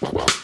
Bye.